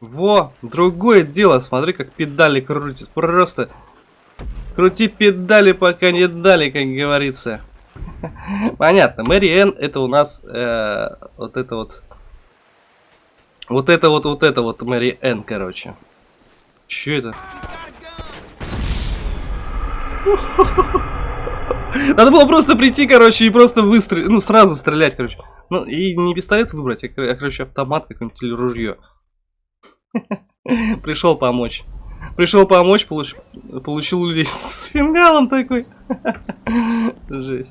Во, другое дело, смотри, как педали крутят. Просто крути педали, пока не дали, как говорится. Понятно, Мэри Энн это у нас э, вот это вот. Вот это вот, вот это вот Мэри Энн, короче. Че это? Надо было просто прийти, короче, и просто выстрелить, ну, сразу стрелять, короче. Ну, и не пистолет выбрать, а, короче, автомат какой-нибудь или ружье. Пришел помочь. Пришел помочь, получ... получил людей с фингалом такой. Жесть.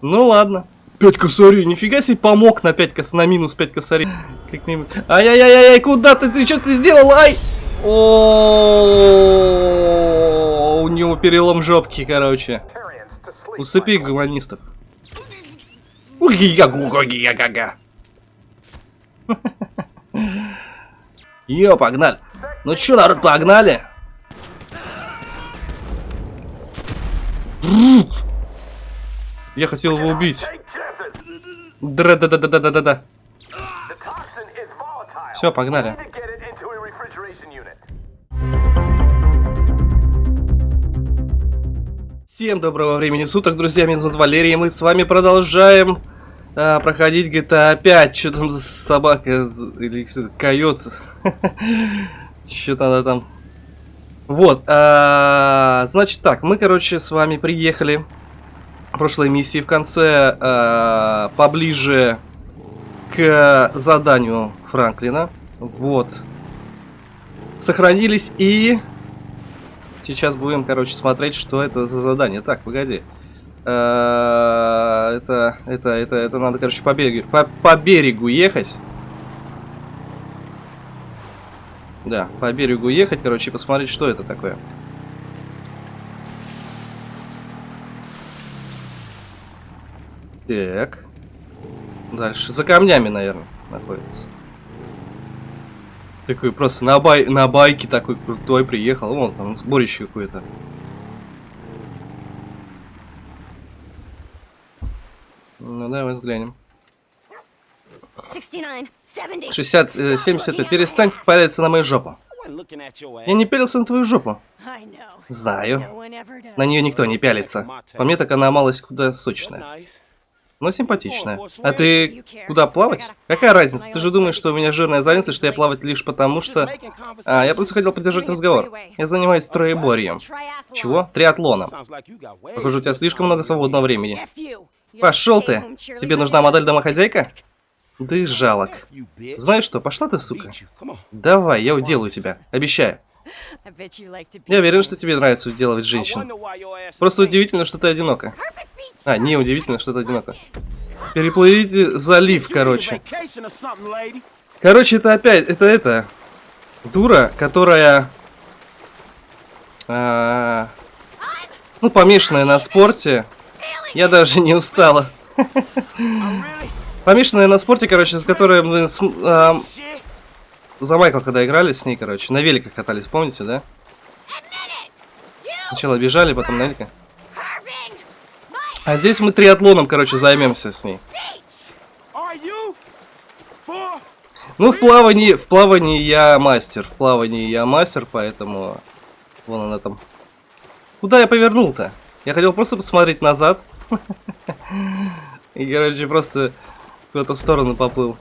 Ну ладно. 5 косарей, нифига себе помог на 5 кос... на минус 5 косарей. Как-нибудь. Ай-яй-яй-яй, куда ты? Ты что ты сделал? Ай! О, у него перелом жопки, короче. Усыпи гуманистов. Уги-га-гу-га-га-га-га. Йо, погнали. Ну чё, народ, погнали? Я хотел его убить. Да-да-да-да-да-да-да. Все, погнали. Всем доброго времени суток, друзья, меня зовут Валерий, и мы с вами продолжаем а, проходить GTA 5. Что там за собака или койот? Что-то она там... Вот, а, значит так, мы, короче, с вами приехали прошлой миссии в конце а, поближе к заданию Франклина. Вот. Сохранились и... Сейчас будем, короче, смотреть, что это за задание. Так, погоди. А, это, это, это, это надо, короче, по берегу, по, по берегу ехать. Да, по берегу ехать, короче, и посмотреть, что это такое. Так. Дальше. За камнями, наверное, находится. Такой просто на, бай на байке такой крутой приехал. Вон там сборище какое-то. Ну, давай взглянем. 60, 75. Перестань палиться на мою жопу. Я не пялился на твою жопу. Знаю. На нее никто не пялится. По мне так она малость куда сочная. Но симпатичная. А ты куда плавать? Какая разница? Ты же думаешь, что у меня жирная задница, что я плавать лишь потому, что... А, я просто хотел поддержать разговор. Я занимаюсь троеборьем. Чего? Триатлоном. Похоже, у тебя слишком много свободного времени. Пошел ты! Тебе нужна модель домохозяйка? Ты жалок. Знаешь что, пошла ты, сука. Давай, я уделаю тебя. Обещаю. Я уверен, что тебе нравится уделывать женщин. Просто удивительно, что ты одинока. А, не удивительно, что ты одинока. Переплывите залив, короче. Короче, это опять, это это. Дура, которая... А, ну, помешанная на спорте. Я даже не устала. Помешанная на спорте, короче, с которой мы с, э, за Майкл, когда играли с ней, короче, на великах катались, помните, да? Сначала бежали, потом на великах. А здесь мы триатлоном, короче, займемся с ней. Ну, в плавании, в плавании я мастер. В плавании я мастер, поэтому... Вон она там. Куда я повернул-то? Я хотел просто посмотреть назад. И, короче, просто в эту сторону поплыл.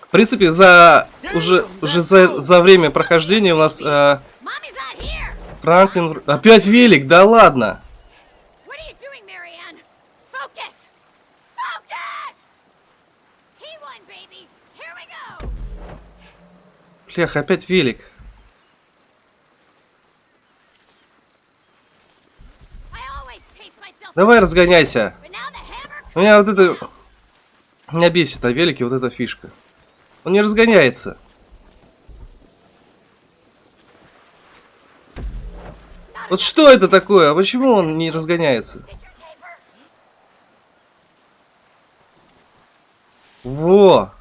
В принципе, за уже уже за, за время прохождения у нас э, Франклин... Опять велик, да ладно. Блях, опять велик. Давай разгоняйся. У меня вот это... Меня бесит на велике вот эта фишка. Он не разгоняется. Вот что это такое? А почему он не разгоняется? Во!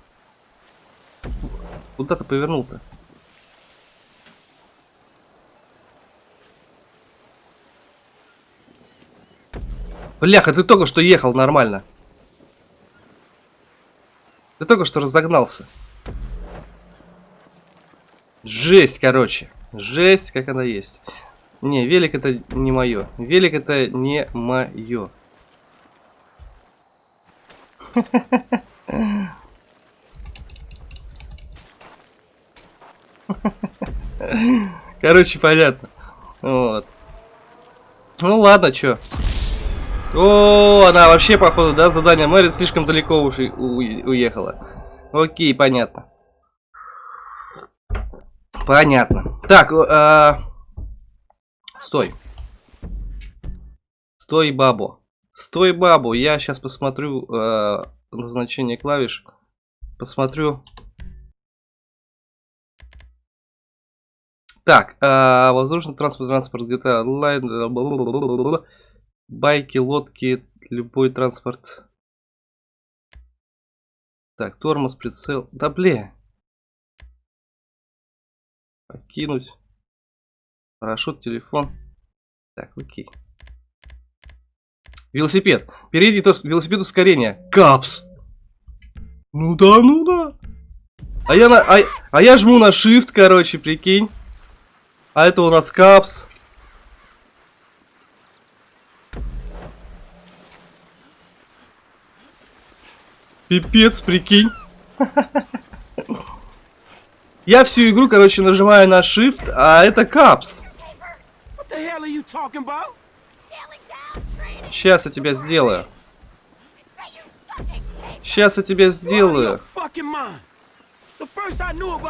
Куда ты повернул-то? Бляха, ты только что ехал нормально. Ты только что разогнался. Жесть, короче. Жесть, как она есть. Не, велик это не мое. Велик это не мое. Короче, понятно. Вот. Ну ладно, чё. О, она вообще, походу, да, задание Мэрит слишком далеко уж уехала. Окей, понятно. Понятно. Так, э, стой. Стой, бабу. Стой, бабу. Я сейчас посмотрю э, назначение клавиш. Посмотрю. Так, э, воздушный транспорт, транспорт, GTA Online, байки, лодки, любой транспорт. Так, тормоз, прицел. Да бля. Покинуть. Парашют, телефон. Так, окей. Велосипед. Перейди то велосипед ускорения. Капс. Ну да, ну да. А я, на, а, а я жму на shift, короче, прикинь. А это у нас капс. Пипец, прикинь. Я всю игру, короче, нажимаю на Shift, а это капс. Сейчас я тебя сделаю. Сейчас я тебя сделаю.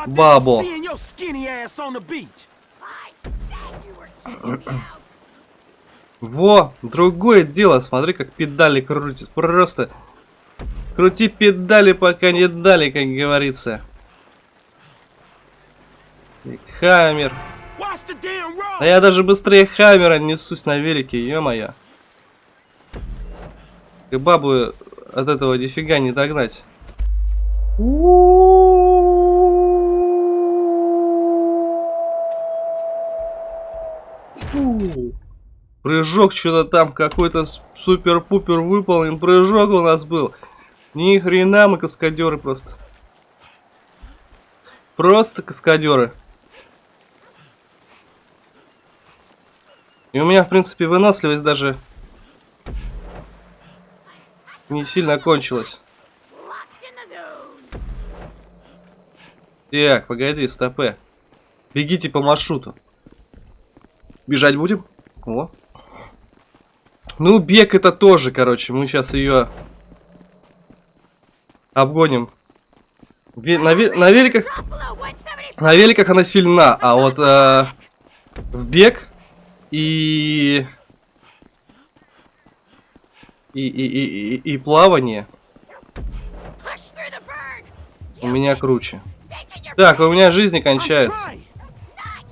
Бабо. Во, другое дело. Смотри, как педали крутят. Просто крути педали, пока не дали, как говорится. Хаммер. Да я даже быстрее Хаммера несусь на велике, ё-моё. И бабу от этого нифига не догнать. Прыжок что-то там какой-то супер-пупер выполнен. Прыжок у нас был. Ни хрена мы каскадеры просто. Просто каскадеры. И у меня, в принципе, выносливость даже не сильно кончилась. Так, погоди, стопе. Бегите по маршруту. Бежать будем? О. Ну, бег это тоже, короче. Мы сейчас ее обгоним. На, ве на великах... На великах она сильна, а вот э в бег и... И, и, и, и, и плавание у меня круче. Так, у меня жизни кончается.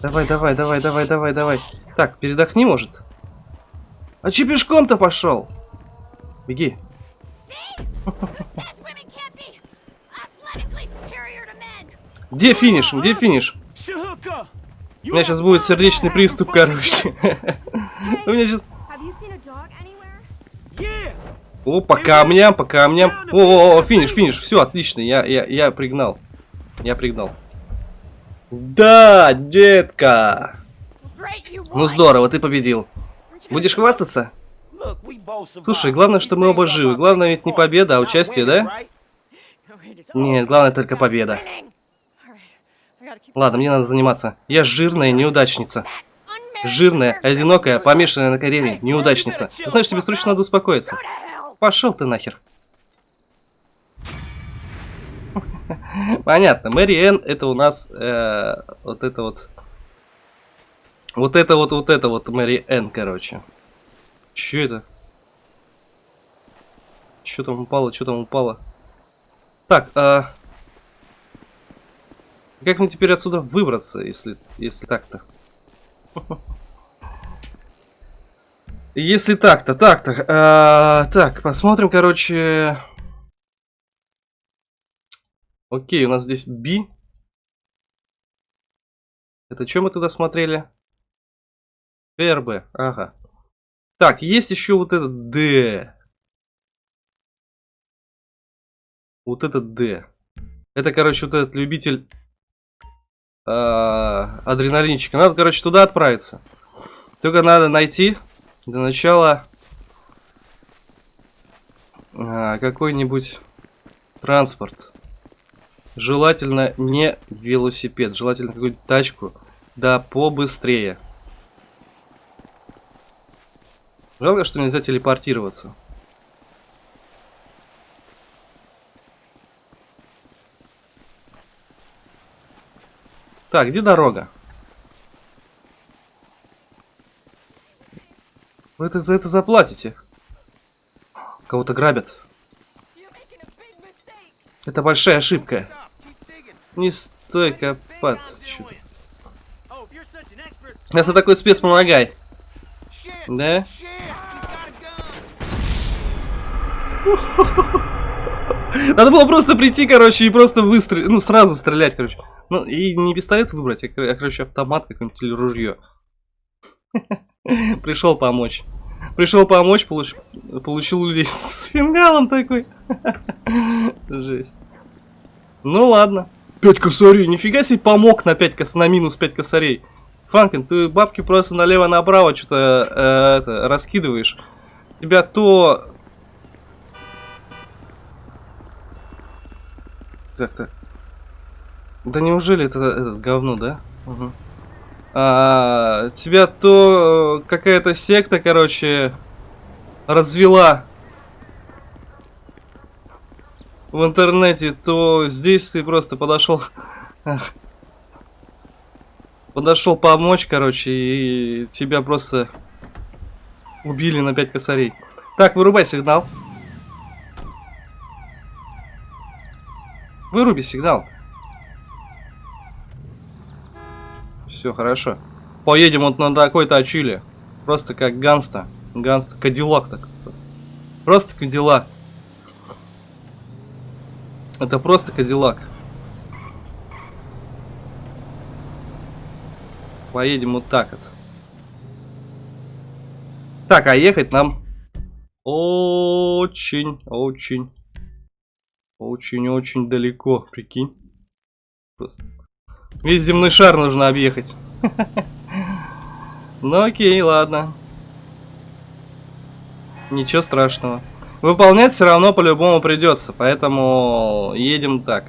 Давай, давай, давай, давай, давай, давай. Так, передохни, может? А че пешком-то пошел? Беги. Где финиш? Где финиш? У меня сейчас будет сердечный приступ, короче. У меня сейчас... О, по камням, по камням. О, -о, -о финиш, финиш. Все, отлично. Я, я, я пригнал. Я пригнал. Да, детка. Ну здорово, ты победил. Будешь хвастаться? Слушай, главное, что мы оба живы. Главное ведь не победа, а участие, да? Нет, главное только победа. Ладно, мне надо заниматься. Я жирная неудачница. Жирная, одинокая, помешанная на карьере, неудачница. Знаешь, тебе срочно надо успокоиться. Пошел ты нахер. Понятно, Мэри Энн это у нас э, вот это вот. Вот это вот, вот это вот Мэри Энн, короче. Че это? Что там упало, что там упало? Так, а... Как мне теперь отсюда выбраться, если, если так-то? Если так-то, так-то. А, так, посмотрим, короче... Окей, у нас здесь B. Это что мы туда смотрели? РБ, ага. Так, есть еще вот этот D. Вот этот D. Это, короче, вот этот любитель э, адреналинчика. Надо, короче, туда отправиться. Только надо найти для начала э, какой-нибудь транспорт. Желательно не велосипед, желательно какую-то тачку. Да побыстрее. Жалко, что нельзя телепортироваться. Так, где дорога? Вы это, за это заплатите. Кого-то грабят. Это большая ошибка. Не стой копаться. Раз ты такой спец, помогай. Да? Надо было просто прийти, короче, и просто выстрелить. Ну, сразу стрелять, короче. Ну, и не пистолет выбрать, а, короче, автомат какой-нибудь или ружье. Пришел помочь. Пришел помочь, получ... получил людей с фингалом такой. Жесть. Ну ладно. 5 косарей, нифига себе помог на 5 кос... на минус 5 косарей. Франкен, ты бабки просто налево-направо что-то э, раскидываешь. Тебя то... Как-то... Да неужели это этот говно, да? Угу. А, тебя то какая-то секта, короче, развела в интернете, то здесь ты просто подошел подошел помочь, короче, и тебя просто убили на 5 косарей. Так, вырубай сигнал. Выруби сигнал. Все хорошо. Поедем вот на такой-то очиле. Просто как ганста. Ганста. Кадиллак так. Просто кадиллак. Это просто кадиллак. Поедем вот так вот. Так, а ехать нам очень, очень, очень-очень далеко, прикинь. Просто. Весь земной шар нужно объехать. Ну окей, ладно. Ничего страшного. Выполнять все равно по-любому придется, поэтому едем так.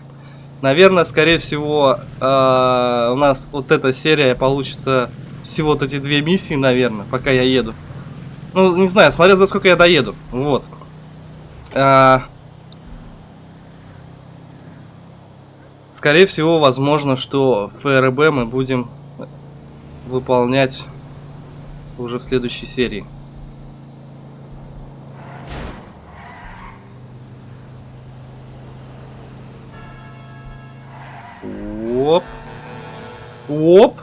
Наверное, скорее всего, э, у нас вот эта серия получится всего вот эти две миссии, наверное, пока я еду. Ну, не знаю, смотря за сколько я доеду. Вот. А, скорее всего, возможно, что ФРБ мы будем выполнять уже в следующей серии. Оп. Оп.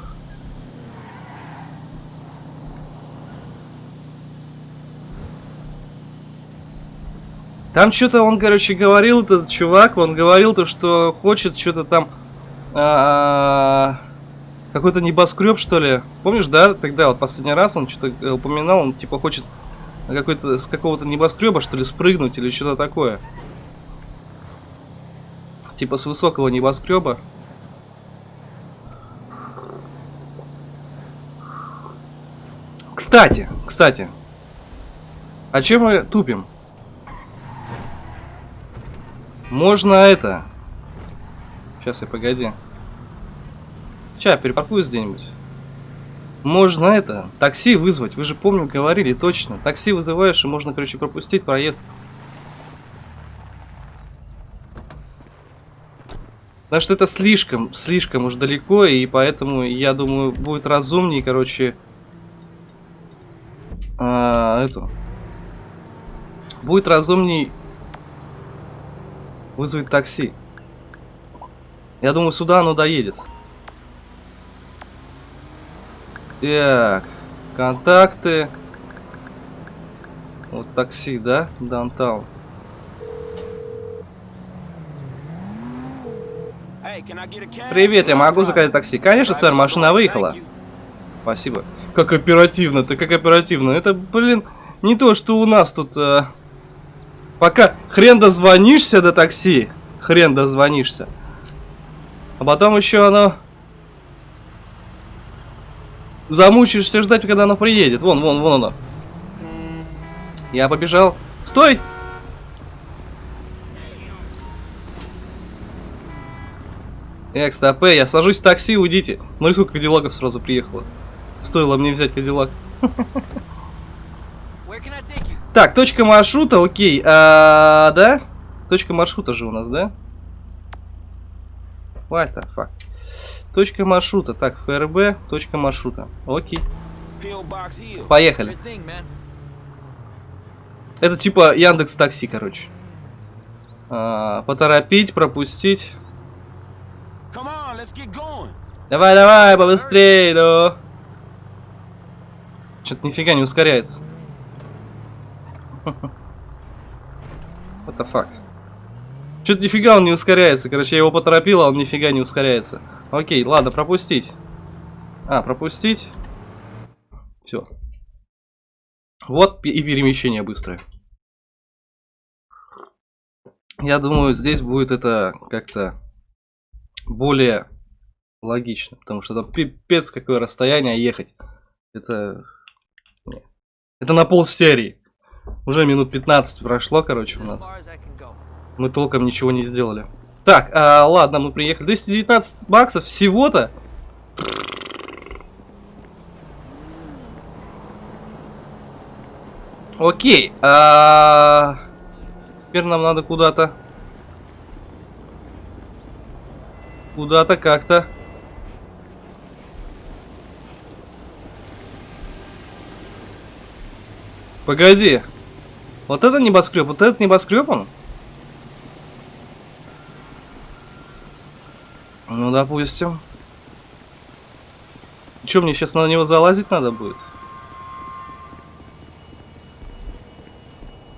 Там что-то он, короче, говорил, этот чувак, он говорил то, что хочет что-то там... А, какой-то небоскреб, что ли. Помнишь, да, тогда вот последний раз он что-то упоминал, он типа хочет какой-то с какого-то небоскреба, что ли, спрыгнуть или что-то такое. Типа с высокого небоскреба. Кстати, кстати. А чем мы тупим? Можно это. Сейчас я погоди. Сейчас перепаркуюсь где-нибудь. Можно это, такси вызвать. Вы же помню, говорили точно. Такси вызываешь, и можно, короче, пропустить проезд. Потому что это слишком, слишком уж далеко, и поэтому, я думаю, будет разумнее, короче, а, эту. Будет разумней вызвать такси. Я думаю, сюда оно доедет. Так, контакты. Вот такси, да? Даунтаун. Привет, я могу заказать такси? Конечно, сэр, машина выехала. Спасибо. Как оперативно-то, как оперативно. Это, блин, не то, что у нас тут... Э, пока хрен дозвонишься до такси, хрен дозвонишься. А потом еще оно... Замучаешься ждать, когда оно приедет. Вон, вон, вон оно. Я побежал. Стой! Эх, стоп, я сажусь в такси, уйдите. Ну и сколько кадиллаков сразу приехало. Стоило мне взять кадиллак. Так, точка маршрута, окей. А, да? Точка маршрута же у нас, да? What the fuck? Точка маршрута. Так, ФРБ, точка маршрута. Окей. Поехали. Это типа Яндекс Такси, короче. А, поторопить, пропустить. Давай, давай, побыстрее, ну. Что-то нифига не ускоряется. What the fuck? Что-то нифига он не ускоряется. Короче, я его поторопил, а он нифига не ускоряется. Окей, ладно, пропустить. А, пропустить. Все. Вот и перемещение быстрое. Я думаю, здесь будет это как-то более логично. Потому что там пипец какое расстояние ехать. Это... Это на пол серии. Уже минут 15 прошло, короче, у нас. Мы толком ничего не сделали. Так, а, ладно, мы приехали. 219 баксов всего-то. Окей. А... Теперь нам надо куда-то. Куда-то как-то. Погоди. Вот это небоскреб, вот этот небоскреб он? Ну, допустим. Че, мне сейчас на него залазить надо будет?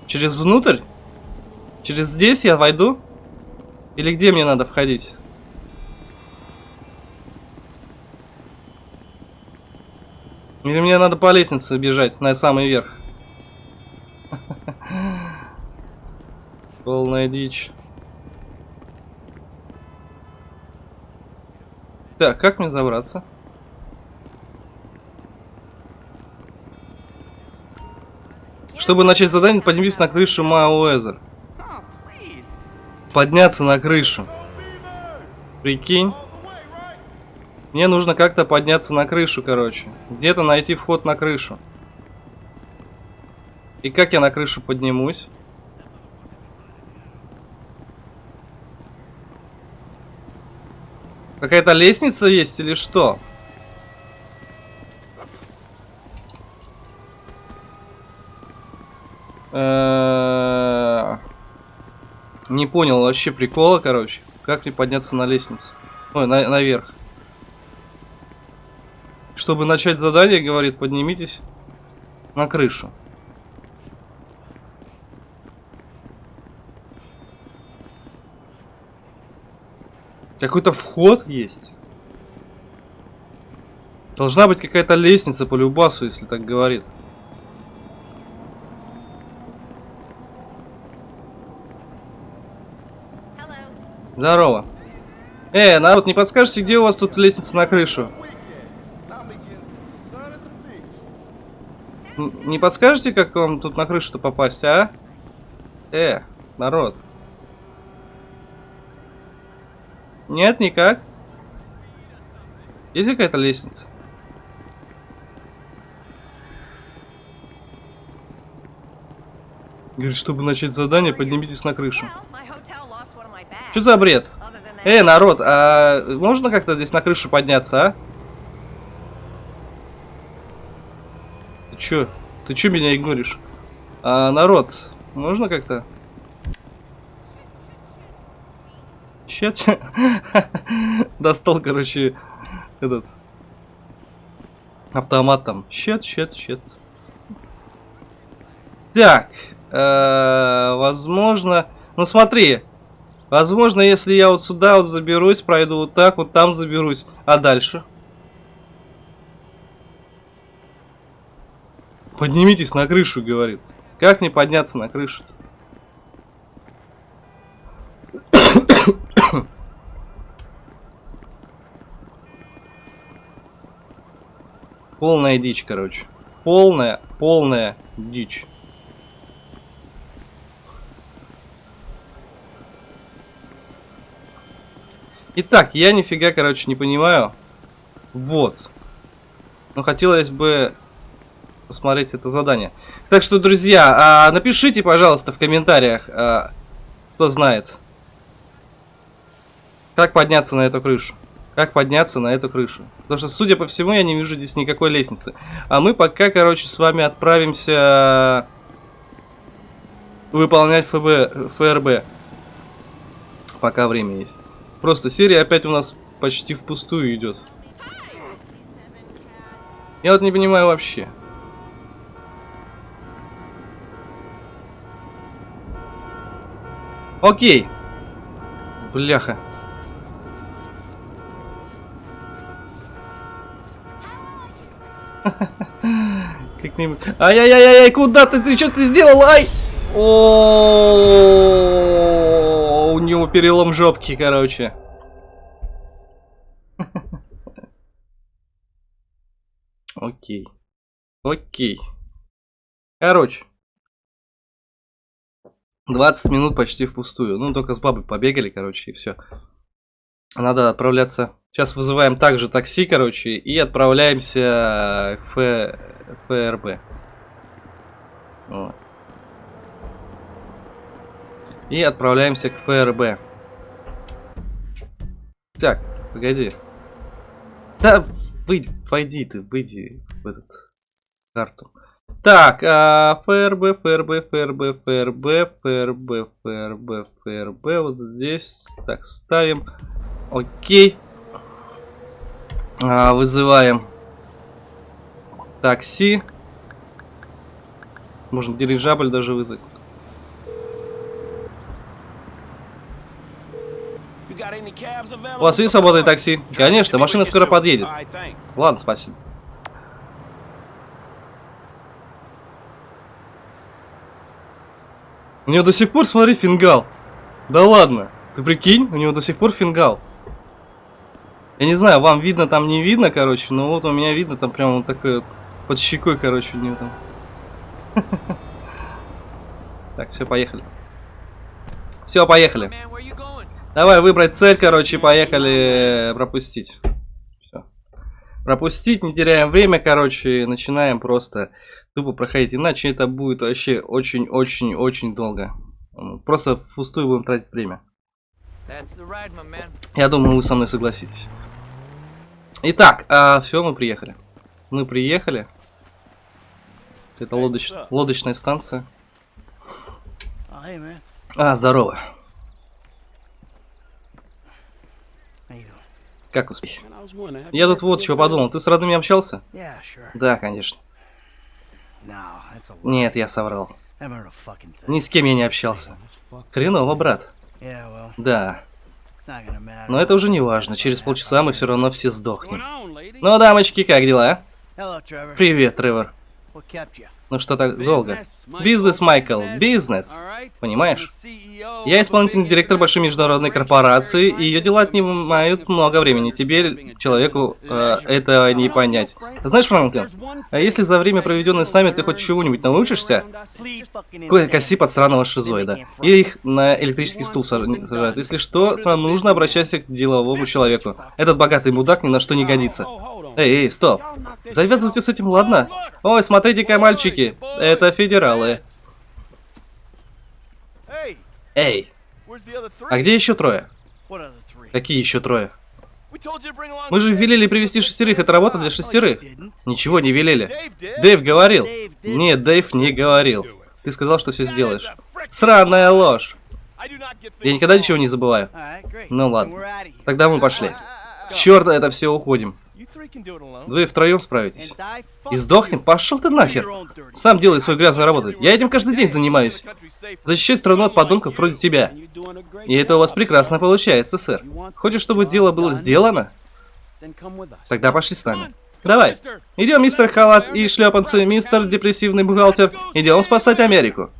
Через внутрь? Через здесь я войду? Или где мне надо входить? Или мне надо по лестнице бежать на самый верх? Полная дичь. Так, как мне забраться? Чтобы начать задание, поднимись на крышу Мауэзер. Подняться на крышу. Прикинь. Мне нужно как-то подняться на крышу, короче. Где-то найти вход на крышу. И как я на крышу поднимусь? Какая-то лестница есть или что? Не понял вообще прикола, короче. Как мне подняться на лестницу? Ой, на наверх. Чтобы начать задание, говорит, поднимитесь на крышу. Какой-то вход есть. Должна быть какая-то лестница по любасу, если так говорит. Здорово. Эй, народ, не подскажете, где у вас тут лестница на крышу? Не подскажете, как вам тут на крышу-то попасть, а? Э, народ. Нет, никак. Есть какая-то лестница? Говорит, чтобы начать задание, поднимитесь на крышу. Что за бред? Эй, народ, а можно как-то здесь на крышу подняться, а? Ты чё? Ты чё меня игноришь? А, народ, можно как-то? Щет. Достал, короче, этот автомат там. Щет, щет, щет. Так, э, возможно, ну смотри, возможно, если я вот сюда вот заберусь, пройду вот так, вот там заберусь, а дальше? Поднимитесь на крышу, говорит. Как мне подняться на крышу? -то? Полная дичь, короче. Полная, полная дичь. Итак, я нифига, короче, не понимаю. Вот. Но хотелось бы посмотреть это задание. Так что, друзья, а, напишите, пожалуйста, в комментариях, а, кто знает, как подняться на эту крышу. Как подняться на эту крышу. Потому что, судя по всему, я не вижу здесь никакой лестницы. А мы пока, короче, с вами отправимся выполнять ФБ, ФРБ. Пока время есть. Просто серия опять у нас почти впустую идет. Я вот не понимаю вообще. Окей. Бляха. Как-нибудь. Ай-яй-яй-яй, куда ты? Ты что ты сделал? Ай! О, у него перелом жопки, короче. Окей. Окей. Короче. 20 минут почти впустую. Ну, только с бабой побегали, короче, и все. Надо отправляться. Сейчас вызываем также такси, короче, и отправляемся к ФРБ. Вот. И отправляемся к ФРБ. Так, погоди. Да, выйди, войди ты, выйди в этот карту. Так, а, ФРБ, ФРБ, ФРБ, ФРБ, ФРБ, ФРБ, ФРБ, вот здесь. Так, ставим. Окей. А, вызываем такси. Можно дирижабль даже вызвать. У вас есть свободное такси? Конечно, машина скоро подъедет. Ладно, спасибо. У него до сих пор, смотри, фингал. Да ладно. Ты прикинь, у него до сих пор фингал. Я не знаю, вам видно там, не видно, короче, но вот у меня видно там прям вот такой вот под щекой, короче, у него там. Так, все, поехали. Все, поехали. Давай выбрать цель, короче, поехали пропустить. Все. Пропустить, не теряем время, короче, начинаем просто тупо проходить. Иначе это будет вообще очень-очень-очень долго. Просто впустую будем тратить время. Я думаю, вы со мной согласитесь. Итак, а, все, мы приехали. Мы приехали. Это лодоч... лодочная станция. А, здорово. Как успехи? Я тут вот чего подумал. Ты с родными общался? Да, конечно. Нет, я соврал. Ни с кем я не общался. Хреново, брат. Да. Но это уже не важно. Через полчаса мы все равно все сдохнем. Ну, дамочки, как дела? Привет, Тревор. Ну что так долго? Бизнес, Майкл, бизнес. Понимаешь? Я исполнительный директор большой международной корпорации, и ее дела отнимают много времени. Тебе, человеку, э, этого не понять. Знаешь, Франклин, а если за время, проведенное с нами, ты хоть чего-нибудь научишься? Коси под странного шизоида. Или их на электрический стул сажают. Если что, то нужно обращаться к деловому человеку. Этот богатый мудак ни на что не годится. Эй, эй, стоп. Завязывайте с этим, ладно? Ой, смотрите-ка, мальчики. Это федералы. Эй. А где еще трое? Какие еще трое? Мы же велели привести шестерых, это работа для шестерых. Ничего не велели. Дэйв говорил. Нет, Дэйв не говорил. Ты сказал, что все сделаешь. Сраная ложь. Я никогда ничего не забываю. Ну ладно. Тогда мы пошли. Черт, это все уходим. Вы втроем справитесь. И сдохнем? Пошел ты нахер. Сам делай свою грязную работу. Я этим каждый день занимаюсь. Защищать страну от подонков вроде тебя. И это у вас прекрасно получается, сэр. Хочешь, чтобы дело было сделано? Тогда пошли с нами. Давай. Идем, мистер Халат и шлепанцы, мистер депрессивный бухгалтер. Идем спасать Америку.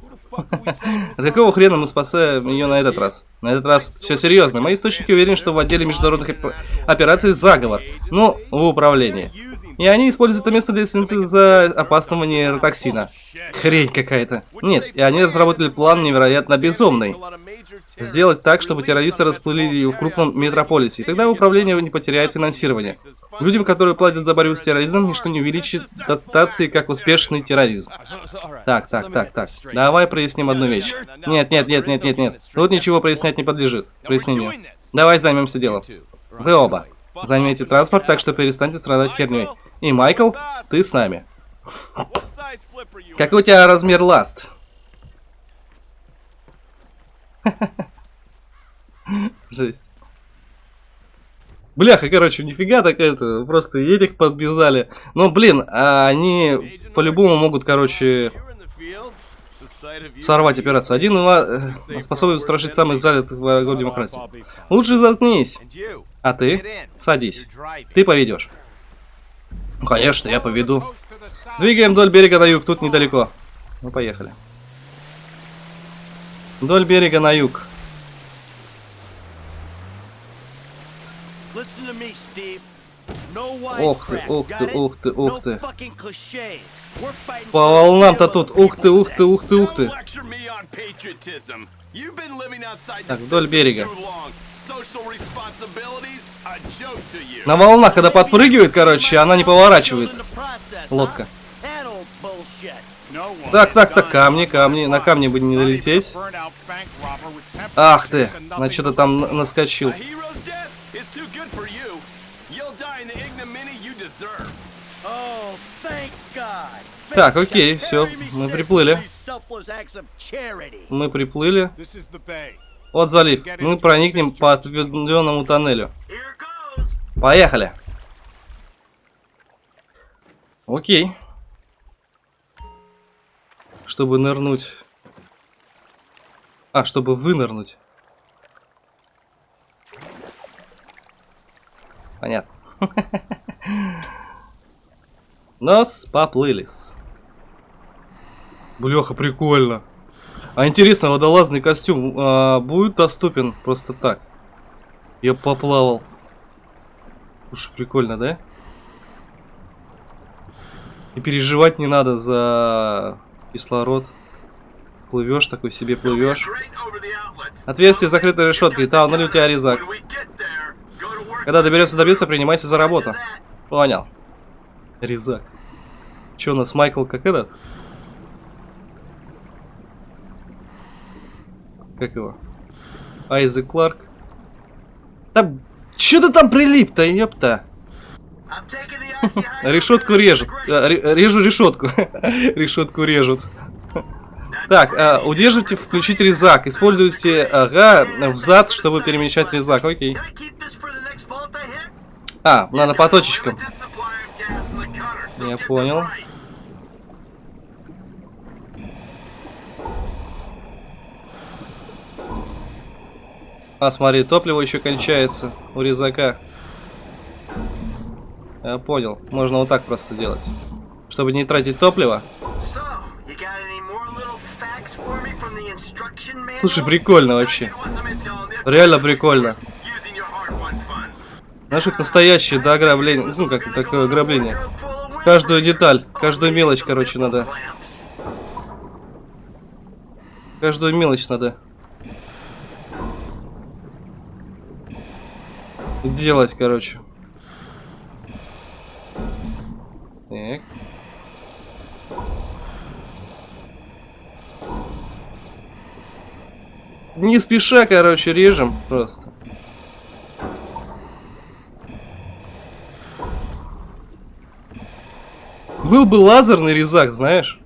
От какого хрена мы спасаем ее на этот раз? На этот раз все серьезно. Мои источники уверены, что в отделе международных операций заговор. Ну, в управлении. И они используют это место для синтеза опасного нейротоксина. Хрень какая-то. Нет, и они разработали план невероятно безумный. Сделать так, чтобы террористы расплыли в крупном метрополисе, и тогда управление не потеряет финансирование. Людям, которые платят за борьбу с терроризмом, ничто не увеличит дотации, как успешный терроризм. Так, так, так, так. Давай проясним одну вещь. Нет, нет, нет, нет, нет, нет. Тут ничего прояснять не подлежит. Прояснению. Давай займемся делом. Вы оба. Займите транспорт, так что перестаньте страдать херней. И, Майкл, ты с нами. Какой у тебя размер ласт? Жесть. Бляха, короче, нифига так это, просто этих подбезали. Но, блин, а они по-любому могут, короче, сорвать операцию. Один э, способен устрашить самых залитых в городе демократии. Лучше заткнись. А ты? Садись. Ты поведешь. Ну, конечно, я поведу. Двигаем вдоль берега на юг, тут недалеко. Ну, поехали. Вдоль берега на юг. Ух ты, ух ты, ух ты, ух ты. По волнам-то тут. Ух ты, ух ты, ух ты, ух ты. Так, вдоль берега. На волнах, когда подпрыгивает, короче, она не поворачивает. Лодка. Так, так, так, камни, камни. На камни бы не долететь. Ах ты, на что-то там наскочил. Так, окей, все, мы приплыли. Мы приплыли. Вот залив. Мы проникнем по отведенному тоннелю. Поехали. Окей. Чтобы нырнуть. А, чтобы вынырнуть. Понятно. Нас поплылись. Блеха, прикольно. А интересно, водолазный костюм а, будет доступен просто так? Я поплавал. Уж прикольно, да? И переживать не надо за кислород. Плывешь такой себе, плывешь. Отверстие закрыто решеткой. Там, ну у тебя резак. Когда доберемся до места, принимайся за работу. Понял. Резак. Че у нас, Майкл, как этот? Как его? Айзек Кларк. Да, что ты там прилип-то, ёпта? Решетку режут. Э, режу решетку. Решетку режут. Так, э, удерживайте включить резак. Используйте ага взад, чтобы перемещать резак. Окей. А, надо по точечкам. Я понял. А, смотри, топливо еще кончается у резака. Я понял. Можно вот так просто делать. Чтобы не тратить топливо. Слушай, прикольно вообще. Реально прикольно. Знаешь, как настоящее, да. Ну, как такое ограбление. Каждую деталь, каждую мелочь, короче, надо. Каждую мелочь надо. Делать, короче. Так. Не спеша, короче, режем просто. Был бы лазерный резак, знаешь?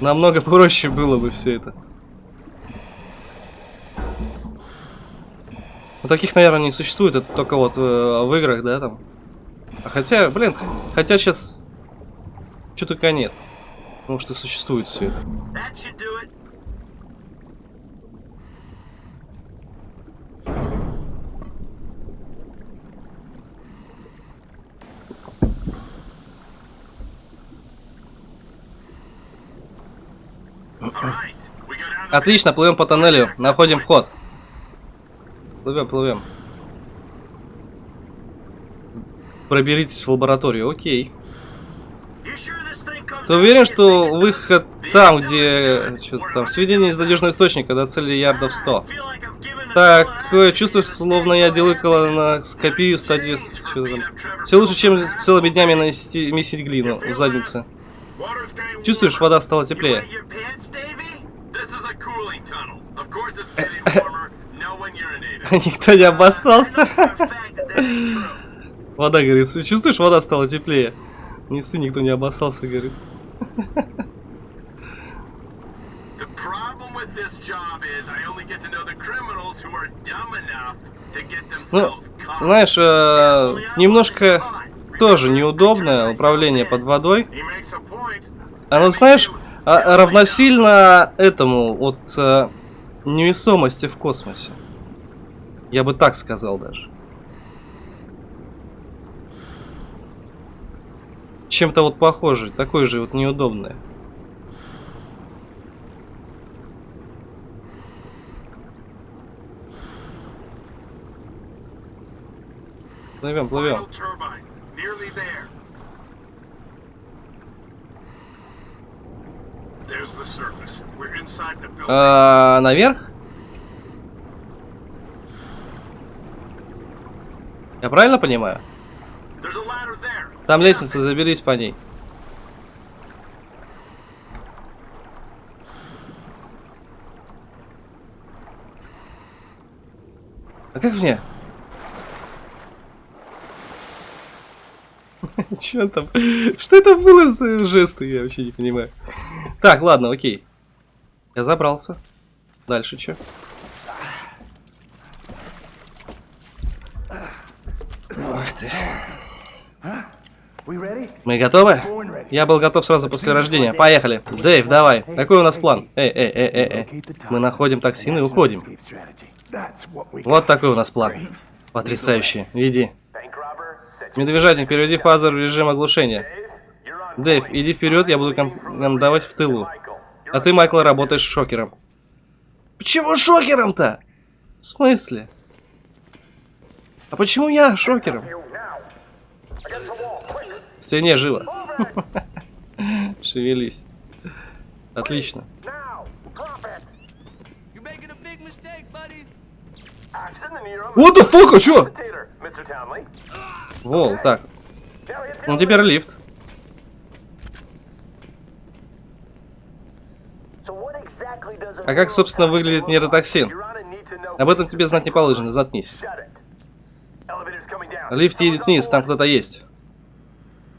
Намного проще было бы все это. Ну, таких, наверное, не существует. Это только вот э, в играх, да, там. А хотя, блин, хотя сейчас... Что только нет. Потому что существует все это. Отлично, плывем по тоннелю, находим вход. Плывем, плывем. Проберитесь в лабораторию, окей. Ты уверен, что выход там, где что там, сведения из надежного источника до цели ярдов 100? Такое чувство, словно я делаю колоноскопию в стадии... Все лучше, чем целыми днями нанести, месить глину в заднице. Чувствуешь, вода стала теплее. Никто не обоссался. Вода, говорит, чувствуешь, вода стала теплее. Не ссы, никто не обоссался, говорит. Ну, знаешь, э, немножко тоже неудобное управление под водой. Оно, знаешь, а, равносильно этому вот э, невесомости в космосе. Я бы так сказал даже. Чем-то вот похоже, такое же вот неудобное. Плывем, плывем. А, наверх? Я правильно понимаю? Там лестница, заберись по ней. А как мне? Че там? Что это было за жесты? Я вообще не понимаю. Так, ладно, окей. Я забрался. Дальше что? Ах ты. Мы готовы? Я был готов сразу после рождения. Поехали. Дэйв, давай. Какой у нас план? Эй, эй, эй, эй, эй. Мы находим токсин и уходим. Вот такой у нас план. Потрясающе. Иди. Медвежатник, переведи фазер в режим оглушения. Дэйв, иди вперед, я буду командовать в тылу. А ты, Майкл, работаешь шокером. Почему шокером-то? В смысле? А почему я шокером? В стене живо. Шевелись. Отлично. What the fuck, а чё? Вол, так. Ну теперь лифт. А как, собственно, выглядит нейротоксин? Об этом тебе знать не положено, заткнись. Лифт едет вниз, там кто-то есть.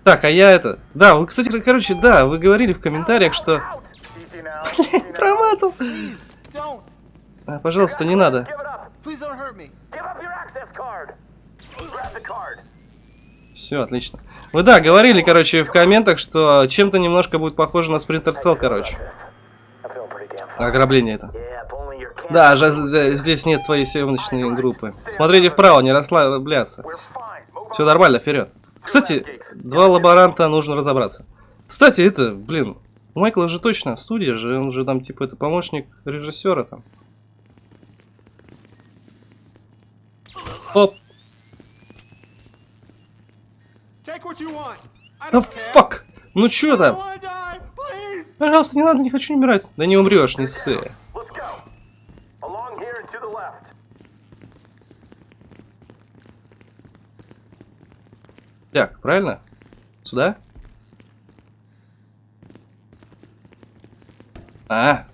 Так, а я это... Да, вы, кстати, короче, да, вы говорили в комментариях, что... Промазал. А, пожалуйста, не надо. Все, отлично. Вы, да, говорили, короче, в комментах, что чем-то немножко будет похоже на Sprinter Cell, короче. Ограбление это. Да, здесь нет твоей съемочной группы. Смотрите вправо, не расслабляться. Все нормально, вперед. Кстати, два лаборанта нужно разобраться. Кстати, это, блин, у Майкла же точно студия же, он же там типа это помощник режиссера там. Оп. Да фак! Ну чё там? Пожалуйста, не надо, не хочу умирать. Да не умрешь, не ссы. Так, правильно? Сюда? А.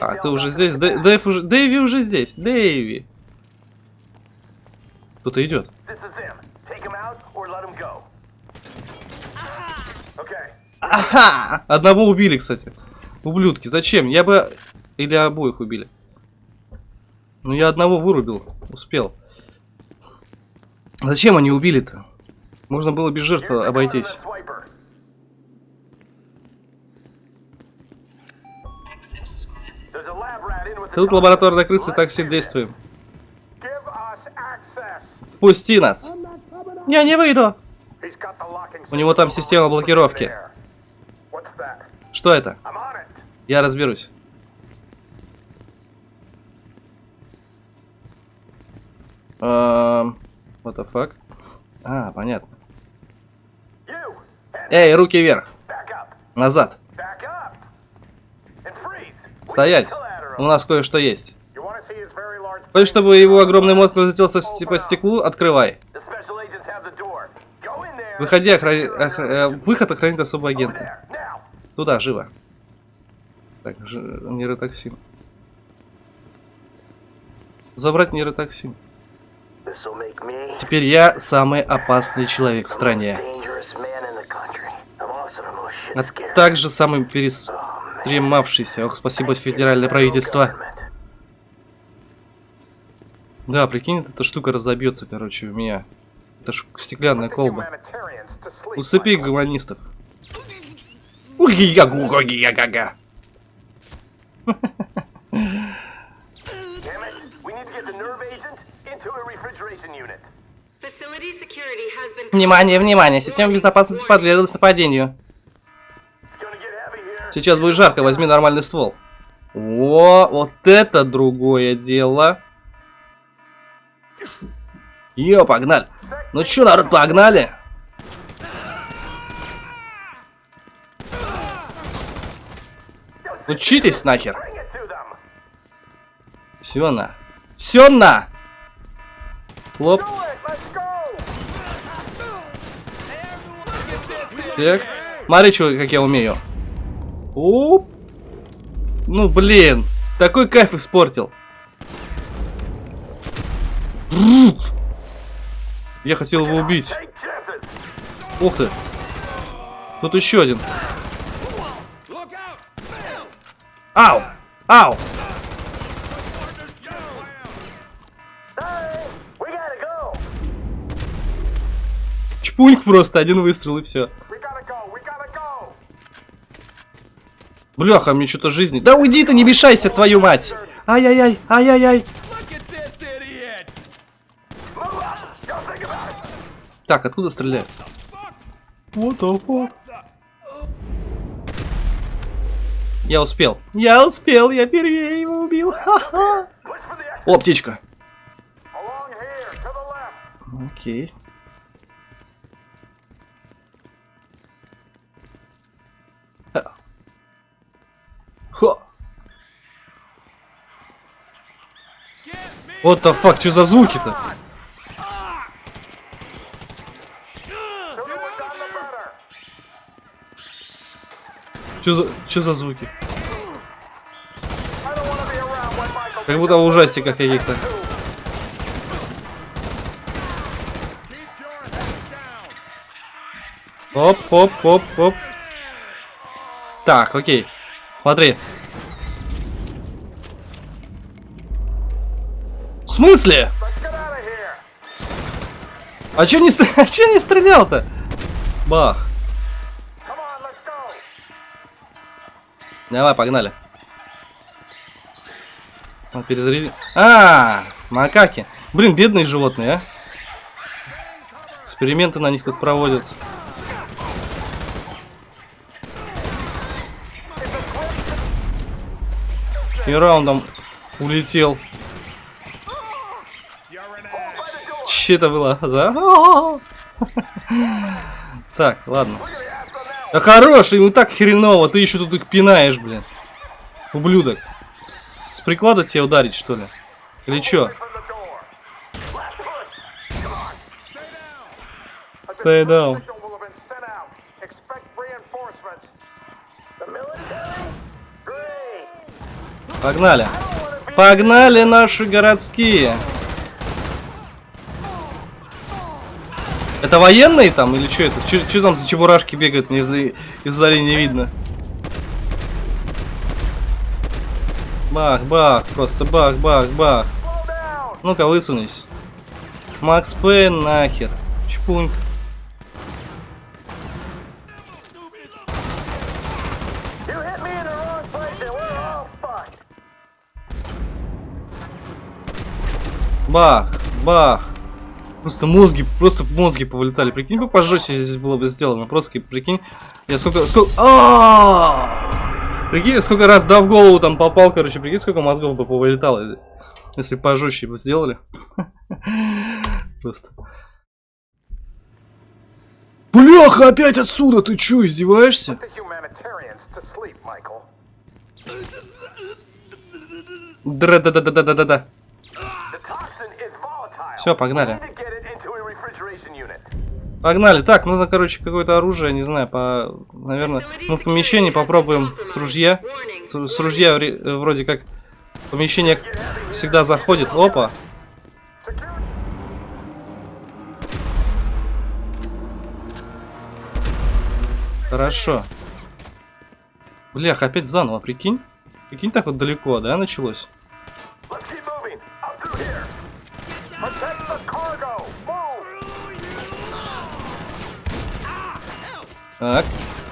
А, ты уже здесь? Дэйв уже... Дэйви уже здесь. Дэйви. Кто-то идет. Ага! Одного убили, кстати. Ублюдки. Зачем? Я бы... Или обоих убили. Ну, я одного вырубил. Успел. Зачем они убили-то? Можно было без жертвы обойтись. Тут лабораторная крыса, такси действуем. Пусти нас. Я не выйду. У него там система блокировки. Что это? Я разберусь. Эм, what the fuck? А, понятно. Эй, руки вверх. Назад. Стоять. У нас кое-что есть. Хочешь, чтобы его огромный мозг разлетелся по стеклу? Открывай. Выходи, охрани... Ох... Э, выход охранит особого агента. Туда, живо. Так, ж... нейротоксин. Забрать нейротоксин. Теперь я самый опасный человек в стране. А также самый перестремавшийся. Ох, спасибо, федеральное правительство. Да, прикинь, эта штука разобьется, короче, у меня. Это ж стеклянная колба. Усыпи гуманистов. Уги-га-гу-га-ги-га-га. Внимание, внимание! Система безопасности подверглась нападению. Сейчас будет жарко, возьми нормальный ствол. О, вот это другое дело. Йо, погнали. Ну чё, народ, погнали? Учитесь нахер. Все на. Все на. Хлоп. Так. Смотри, что, как я умею. Оп. Ну, блин. Такой кайф испортил. Я хотел его убить. Ух ты. Тут еще один. Ау! Ау! Чпуньк просто, один выстрел и все. Бляха, мне что-то жизни. Да уйди ты, не мешайся, твою мать! Ай-яй-яй, ай-яй-яй. Так, откуда стреляют? What the fuck? Я успел. Я успел, я первее его убил. О, птичка. Окей. Хо. Вот the fuck, что за звуки-то? Что за, за звуки? Как будто в ужастиках каких-то. Оп, оп, оп, оп. Так, окей. Смотри. В смысле? А чё не, а чё не стрелял-то? Бах. Давай, погнали. Он перезарядил. А, макаки. Блин, бедные животные, а. Эксперименты на них тут проводят. И раундом улетел. Че это было за? Так, ладно. Да хорош, ему так хреново, ты еще тут их пинаешь, блин. Ублюдок. С приклада тебя ударить, что ли? Или чё? Stay down. Погнали. Погнали наши городские. Это военные там или что это? Что там за чебурашки бегают? Мне из, из не видно. Бах, бах, просто бах, бах, бах. Ну-ка, высунись. Макс Пейн нахер. Чпуньк. Бах, бах. Просто мозги, просто мозги повылетали. Прикинь, бы пожестче здесь было бы сделано. Просто прикинь, я сколько, сколько, а, Прикинь, сколько раз да в голову там попал, короче, прикинь, сколько мозгов бы повылетало, если пожестче бы сделали. Просто. Бляха, опять отсюда, ты чё, издеваешься? Да-да-да-да-да-да-да. Все, погнали. Погнали. Так, нужно, короче, какое-то оружие, не знаю, по... Наверное, ну, в помещении попробуем с ружья. С ружья вроде как помещение всегда заходит. Опа. Хорошо. Блях, опять заново, прикинь? Прикинь, так вот далеко, да, началось? Так,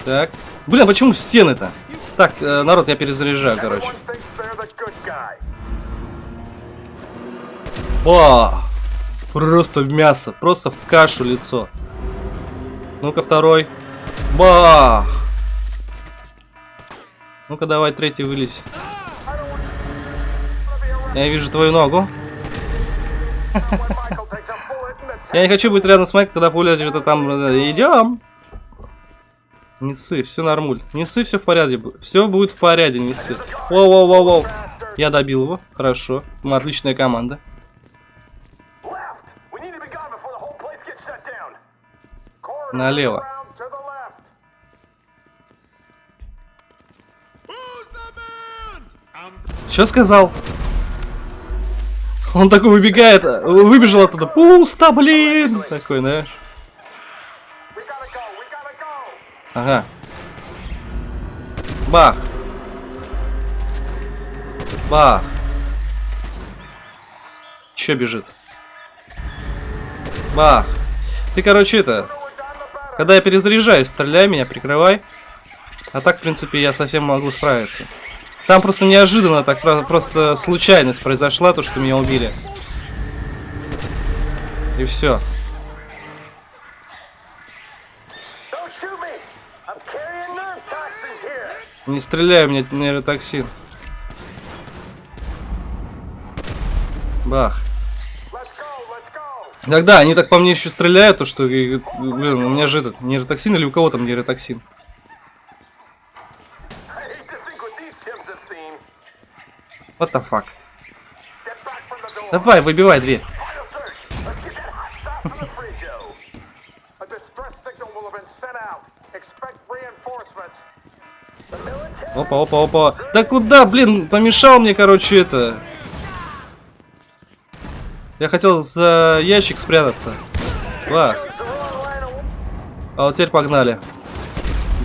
так. Блин, почему в стены-то? Так, э, народ, я перезаряжаю, короче. О! Просто в мясо, просто в кашу лицо. Ну-ка, второй. Бах! Ну-ка, давай, третий вылезь. Я вижу твою ногу. Я не хочу быть рядом с Майком, когда пуля что-то там... Э, Идем. Не ссы, все нормуль. Не ссы, все в порядке. Все будет в порядке, не ссы. Воу-воу-воу-воу. Я добил его. Хорошо. Мы отличная команда. Налево. Что сказал? Он такой выбегает, выбежал оттуда. Пусто, блин! Такой, знаешь. Ага. Бах. Бах. Че бежит? Бах. Ты, короче, это... Когда я перезаряжаюсь, стреляй меня, прикрывай. А так, в принципе, я совсем могу справиться. Там просто неожиданно, так просто случайность произошла, то, что меня убили. И все. Не стреляй, у меня нейротоксин. Бах. Иногда они так по мне еще стреляют, то что, блин, у меня же этот нейротоксин или у кого там нейротоксин? What the fuck? Давай, выбивай дверь. Опа, опа, опа. Да куда, блин, помешал мне, короче, это. Я хотел за ящик спрятаться. Ва. А вот теперь погнали.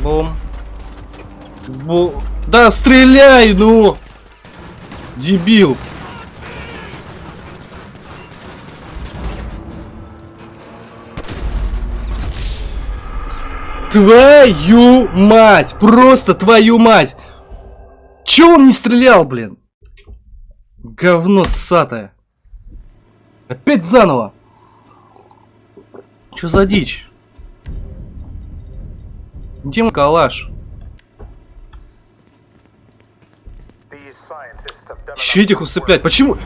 Бум. Бу. Да стреляй, ну! Дебил! Твою мать! Просто твою мать! Че он не стрелял, блин? Говно ссатое. Опять заново. Че за дичь? Где мой калаш? Еще этих усыплять. Почему?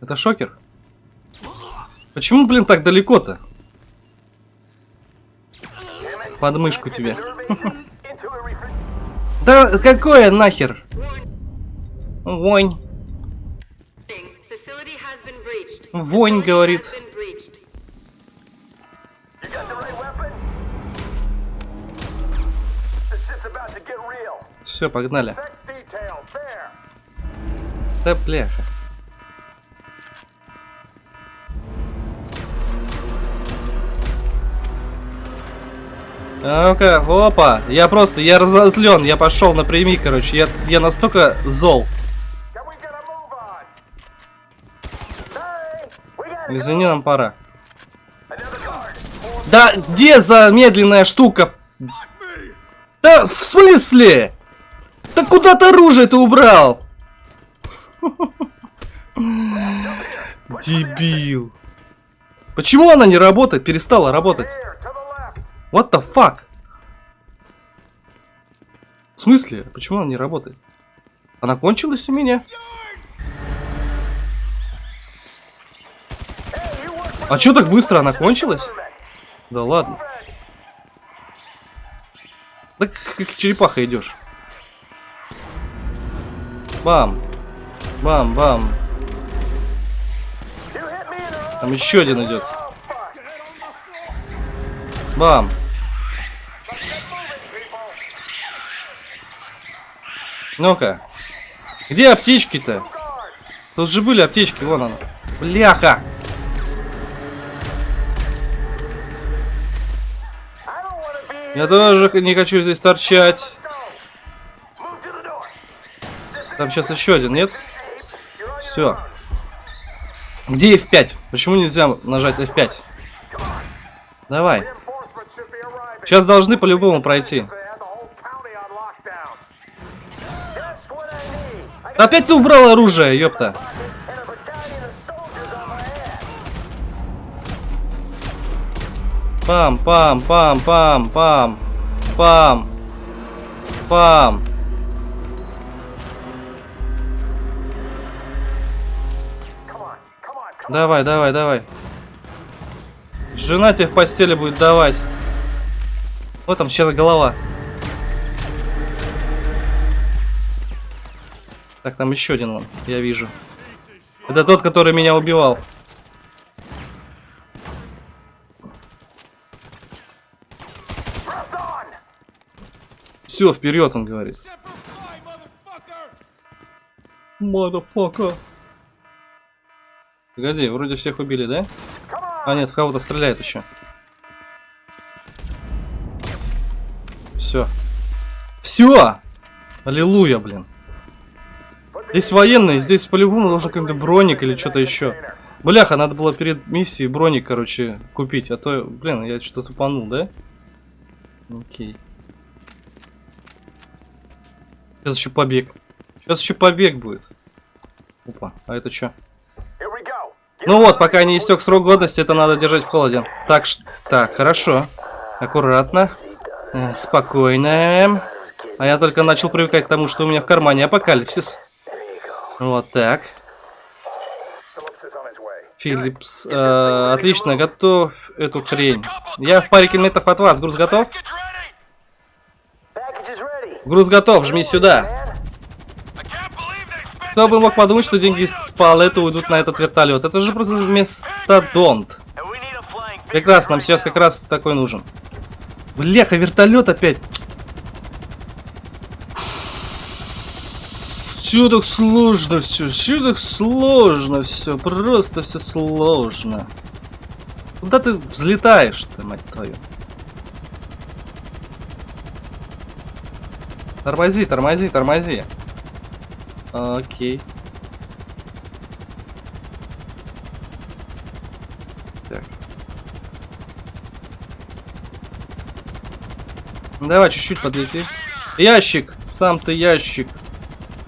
Это шокер? Почему, блин, так далеко-то? Подмышку тебе. Да какое нахер? Вонь. Вонь, говорит. Все, погнали. Да бляха. Ну-ка, опа, я просто, я разозлен, я пошел напрямик, короче, я, я настолько зол. Извини, нам пора. Да где за медленная штука? Да в смысле? Да куда ты оружие ты убрал? Дебил. Почему она не работает? Перестала работать. What the fuck? В смысле? Почему она не работает? Она кончилась у меня? А чё так быстро она кончилась? Да ладно. Да как черепаха идешь. Бам. Бам, бам. Там еще один идет. Бам. Ну-ка. Где аптечки-то? Тут же были аптечки, вон она. Бляха! Я тоже не хочу здесь торчать. Там сейчас еще один, нет? Все. Где F5? Почему нельзя нажать F5? Давай. Сейчас должны по-любому пройти. Опять ты убрал оружие, ёпта. Пам, пам, пам, пам, пам, пам, пам. Давай, давай, давай. Жена тебе в постели будет давать. Вот там сейчас голова. Так, там еще один он, я вижу. Это тот, который меня убивал. Все, вперед, он говорит. Мадафака. Погоди, вроде всех убили, да? А нет, в кого-то стреляет еще. Все. Все! Аллилуйя, блин. Здесь военный, здесь по-любому должен какой-то броник или что-то еще. Бляха, надо было перед миссией броник, короче, купить. А то, блин, я что-то тупанул, да? Окей. Сейчас еще побег. Сейчас еще побег будет. Опа, а это что? Ну вот, пока не истек срок годности, это надо держать в холоде. Так, так, хорошо. Аккуратно. Э, спокойно. А я только начал привыкать к тому, что у меня в кармане апокалипсис. Вот так. Филлипс. Э, отлично, готов эту хрень. Я в паре километров от вас. Груз готов? Груз готов, жми сюда. Кто бы мог подумать, что деньги с палета уйдут на этот вертолет. Это же просто местодонт. Прекрасно, нам сейчас как раз такой нужен. Бляха, вертолет опять. Так сложно все, так сложно все, просто все сложно. Куда ты взлетаешь-то, мать твою? Тормози, тормози, тормози. Окей. Так. Давай чуть-чуть подлети. Ящик! Сам ты ящик.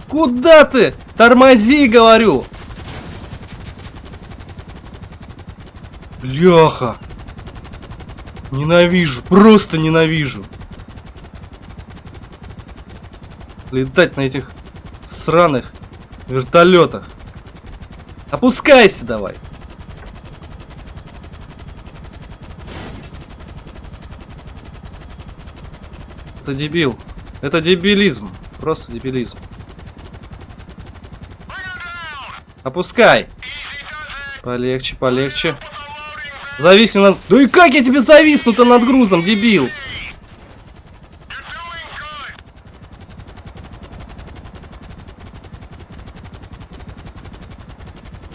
Куда ты? Тормози, говорю! Бляха! Ненавижу, просто ненавижу. летать на этих сраных вертолетах. Опускайся давай. Это дебил. Это дебилизм. Просто дебилизм. Опускай. Полегче, полегче. Зависни над... Да и как я тебе зависну-то над грузом, дебил?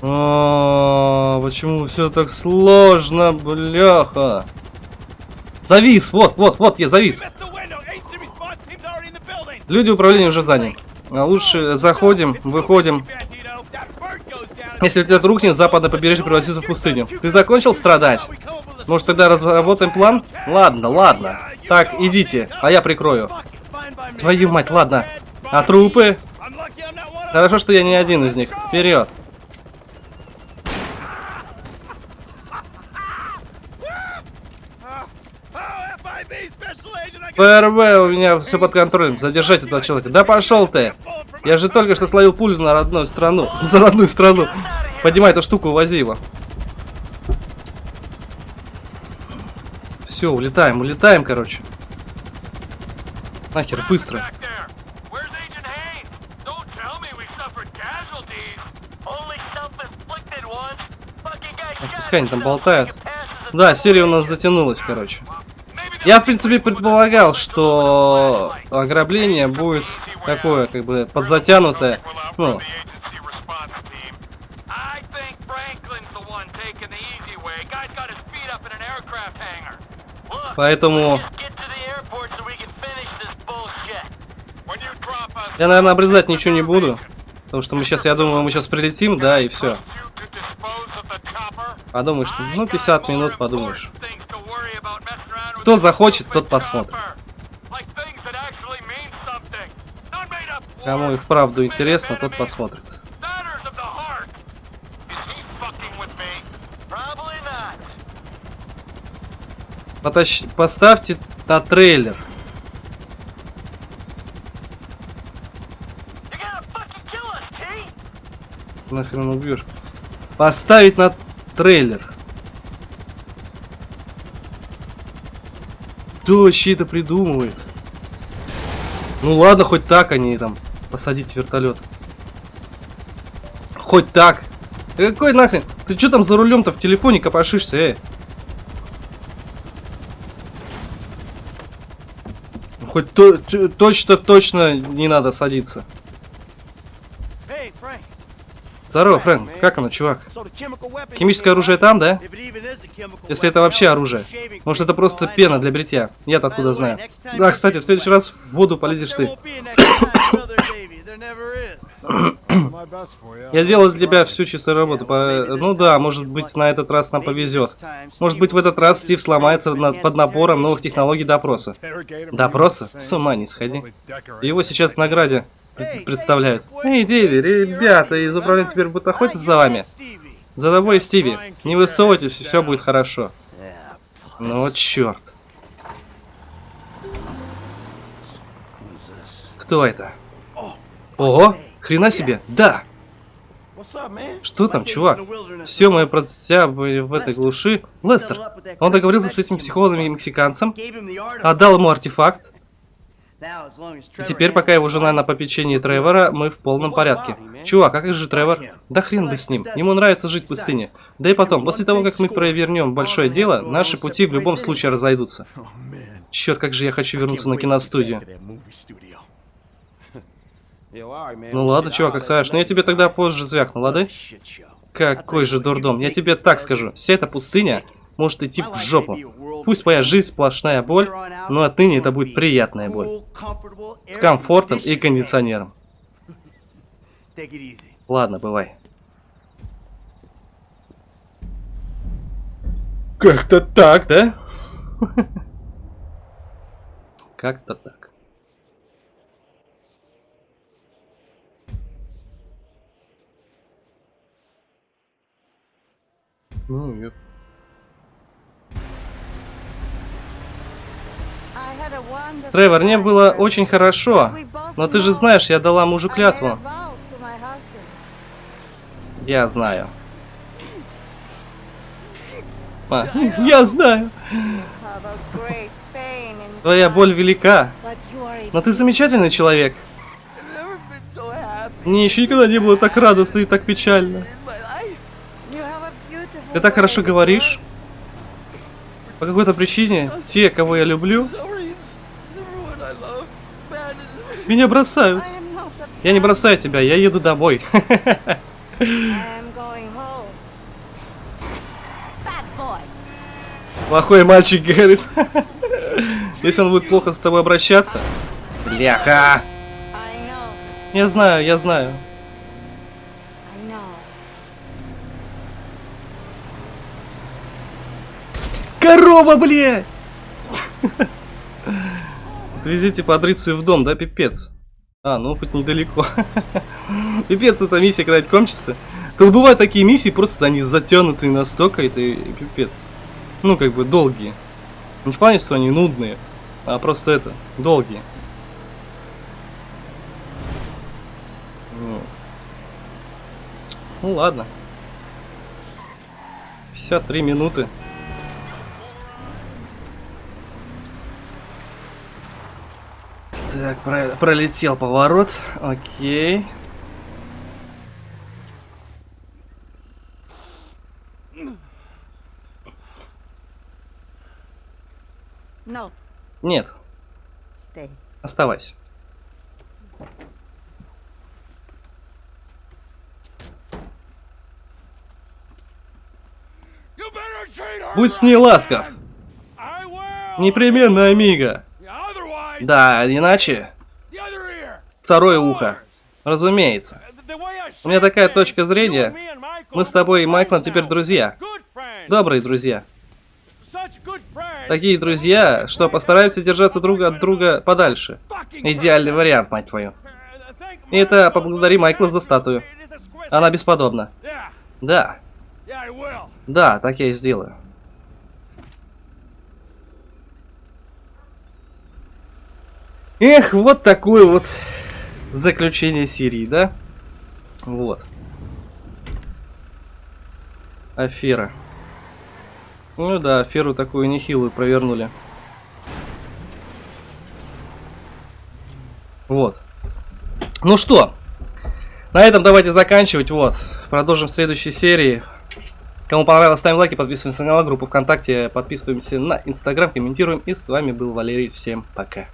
А, почему все так сложно, бляха? Завис, вот, вот, вот, я завис. Люди управления уже заняли. А лучше заходим, выходим. Если этот рухнет, западное побережье превратится в пустыню. Ты закончил страдать? Может, тогда разработаем план? Ладно, ладно. Так, идите, а я прикрою. Твою мать, ладно. А трупы? Хорошо, что я не один из них. Вперед. ФРВ у меня все под контролем. Задержать этого человека. Да пошел ты! Я же только что словил пулю на родную страну. За родную страну. Поднимай эту штуку, увози его. Все, улетаем, улетаем, короче. Нахер, быстро. Пускай они там болтают. Да, серия у нас затянулась, короче. Я, в принципе, предполагал, что ограбление будет такое, как бы, подзатянутое. Ну, Поэтому... Я, наверное, обрезать ничего не буду. Потому что мы сейчас, я думаю, мы сейчас прилетим, да, и все. Подумаешь, что, ну, 50 минут подумаешь. Кто захочет, тот посмотрит. Кому и вправду интересно, тот посмотрит. Потащ... Поставьте на трейлер. Нахрен убьешь. Поставить на трейлер. Кто вообще это придумывает? Ну ладно, хоть так они там посадить вертолет. Хоть так. Какой нахрен? Ты что там за рулем-то в телефоне копошишься, эй? Хоть то, точно точно не надо садиться. Здорово, Фрэнк. Как оно, чувак? Химическое оружие там, да? Если это вообще оружие. Может, это просто пена для бритья. Я-то откуда знаю. Да, кстати, в следующий раз в воду полезешь ты. Я делал для тебя всю чистую работу. По... Ну да, может быть, на этот раз нам повезет. Может быть, в этот раз Стив сломается под напором новых технологий допроса. Допроса? С ума не сходи. Его сейчас в награде представляют. Эй, Дэви, ребята из управления теперь будут охотиться за вами. За тобой, Стиви. Не высовывайтесь, все будет хорошо. Ну вот черт. Кто это? Ого, хрена себе, да! Что там, чувак? Все мое процесса в этой глуши. Лестер, он договорился с этим психологом мексиканцем, отдал ему артефакт, и теперь, пока его жена на попечении Тревора, мы в полном порядке. Чувак, а как же Тревор? Да хрен бы с ним. Ему нравится жить в пустыне. Да и потом, после того, как мы провернем большое дело, наши пути в любом случае разойдутся. Черт, как же я хочу вернуться на киностудию. Ну ладно, чувак, как скажешь. Но я тебе тогда позже звякну, ладно? Какой же дурдом. Я тебе так скажу. Вся эта пустыня может идти в жопу. Пусть моя жизнь сплошная боль, но отныне это будет приятная боль. С комфортом и кондиционером. Ладно, бывай. Как-то так, да? Как-то так. Ну, я Тревор, мне было очень хорошо, но ты же знаешь, я дала мужу клятву. Я знаю. А, я знаю. Твоя боль велика, но ты замечательный человек. Мне еще никогда не было так радостно и так печально. Ты так хорошо говоришь. По какой-то причине те, кого я люблю, меня бросают. Я не бросаю тебя, я еду домой. Плохой мальчик говорит. Если он будет плохо с тобой обращаться. Бляха! Я знаю, я знаю. Корова, блядь! Отвезите Патрицию в дом, да, пипец? А, ну хоть недалеко. пипец, эта миссия когда-нибудь кончится. Тут бывают такие миссии, просто они затянутые настолько, это пипец. Ну, как бы долгие. Не в плане, что они нудные, а просто это, долгие. Ну ладно. 53 минуты. Так, про пролетел поворот. Окей. No. Нет. Stay. Оставайся. Будь с ней ласков. Непременно, Амиго. Да, иначе... Второе ухо. Разумеется. У меня такая точка зрения. Мы с тобой и Майклом теперь друзья. Добрые друзья. Такие друзья, что постараются держаться друг от друга подальше. Идеальный вариант, мать твою. И это поблагодари Майкла за статую. Она бесподобна. Да. Да, так я и сделаю. Эх, вот такое вот заключение серии, да? Вот. Афера. Ну да, аферу такую нехилую провернули. Вот. Ну что, на этом давайте заканчивать. Вот. Продолжим в следующей серии. Кому понравилось, ставим лайки, подписываемся на канал, группу ВКонтакте, подписываемся на Инстаграм, комментируем. И с вами был Валерий. Всем пока.